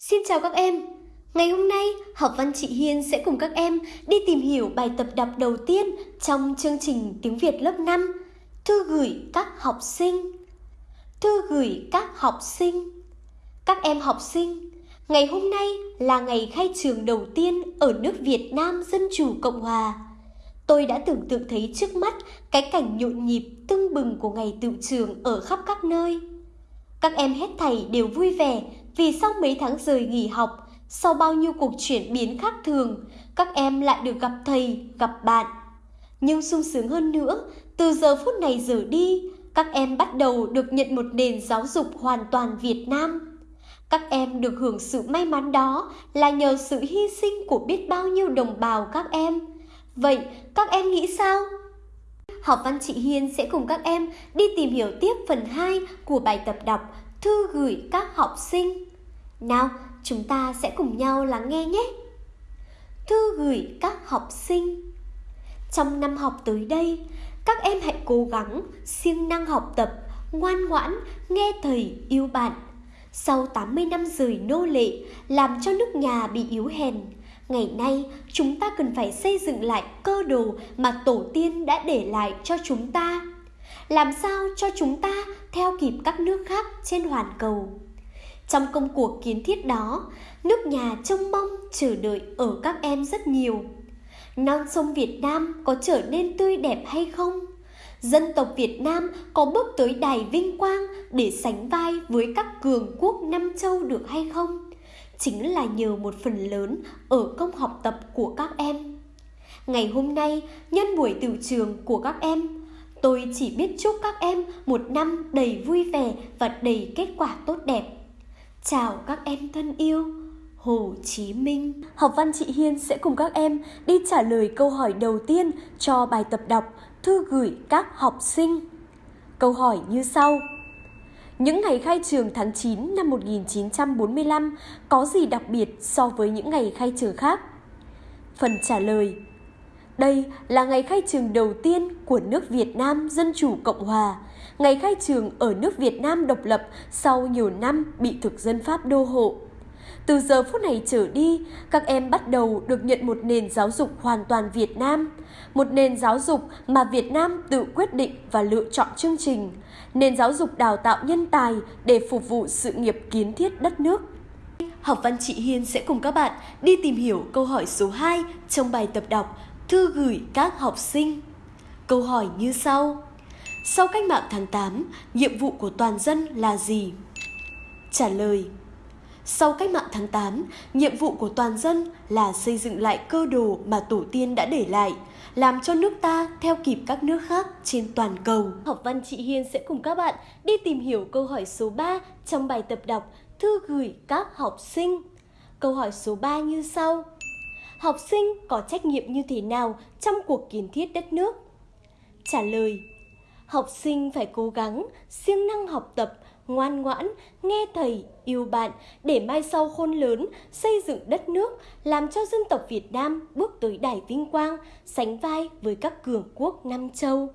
Xin chào các em! Ngày hôm nay, học văn chị Hiên sẽ cùng các em đi tìm hiểu bài tập đọc đầu tiên trong chương trình tiếng Việt lớp 5 Thư gửi các học sinh Thư gửi các học sinh Các em học sinh, ngày hôm nay là ngày khai trường đầu tiên ở nước Việt Nam Dân Chủ Cộng Hòa. Tôi đã tưởng tượng thấy trước mắt cái cảnh nhộn nhịp tưng bừng của ngày tự trường ở khắp các nơi. Các em hết thầy đều vui vẻ vì sau mấy tháng rời nghỉ học, sau bao nhiêu cuộc chuyển biến khác thường, các em lại được gặp thầy, gặp bạn. Nhưng sung sướng hơn nữa, từ giờ phút này giờ đi, các em bắt đầu được nhận một nền giáo dục hoàn toàn Việt Nam. Các em được hưởng sự may mắn đó là nhờ sự hy sinh của biết bao nhiêu đồng bào các em. Vậy các em nghĩ sao? Học văn chị Hiên sẽ cùng các em đi tìm hiểu tiếp phần 2 của bài tập đọc Thư gửi các học sinh. Nào, chúng ta sẽ cùng nhau lắng nghe nhé. Thư gửi các học sinh. Trong năm học tới đây, các em hãy cố gắng siêng năng học tập, ngoan ngoãn, nghe thầy yêu bạn. Sau 80 năm rời nô lệ, làm cho nước nhà bị yếu hèn, ngày nay chúng ta cần phải xây dựng lại cơ đồ mà tổ tiên đã để lại cho chúng ta. Làm sao cho chúng ta theo kịp các nước khác trên hoàn cầu. Trong công cuộc kiến thiết đó, nước nhà trông mong chờ đợi ở các em rất nhiều. Non sông Việt Nam có trở nên tươi đẹp hay không? Dân tộc Việt Nam có bước tới đài vinh quang để sánh vai với các cường quốc năm châu được hay không? Chính là nhờ một phần lớn ở công học tập của các em. Ngày hôm nay, nhân buổi từ trường của các em, tôi chỉ biết chúc các em một năm đầy vui vẻ và đầy kết quả tốt đẹp. Chào các em thân yêu, Hồ Chí Minh. Học văn chị Hiên sẽ cùng các em đi trả lời câu hỏi đầu tiên cho bài tập đọc Thư gửi các học sinh. Câu hỏi như sau. Những ngày khai trường tháng 9 năm 1945 có gì đặc biệt so với những ngày khai trường khác? Phần trả lời đây là ngày khai trường đầu tiên của nước Việt Nam Dân Chủ Cộng Hòa, ngày khai trường ở nước Việt Nam độc lập sau nhiều năm bị thực dân Pháp đô hộ. Từ giờ phút này trở đi, các em bắt đầu được nhận một nền giáo dục hoàn toàn Việt Nam, một nền giáo dục mà Việt Nam tự quyết định và lựa chọn chương trình, nền giáo dục đào tạo nhân tài để phục vụ sự nghiệp kiến thiết đất nước. Học văn chị Hiên sẽ cùng các bạn đi tìm hiểu câu hỏi số 2 trong bài tập đọc Thư gửi các học sinh. Câu hỏi như sau. Sau cách mạng tháng 8, nhiệm vụ của toàn dân là gì? Trả lời. Sau cách mạng tháng 8, nhiệm vụ của toàn dân là xây dựng lại cơ đồ mà tổ tiên đã để lại, làm cho nước ta theo kịp các nước khác trên toàn cầu. Học văn chị Hiên sẽ cùng các bạn đi tìm hiểu câu hỏi số 3 trong bài tập đọc Thư gửi các học sinh. Câu hỏi số 3 như sau học sinh có trách nhiệm như thế nào trong cuộc kiến thiết đất nước? Trả lời Học sinh phải cố gắng, siêng năng học tập, ngoan ngoãn, nghe thầy, yêu bạn để mai sau khôn lớn, xây dựng đất nước, làm cho dân tộc Việt Nam bước tới đài vinh quang, sánh vai với các cường quốc Nam châu.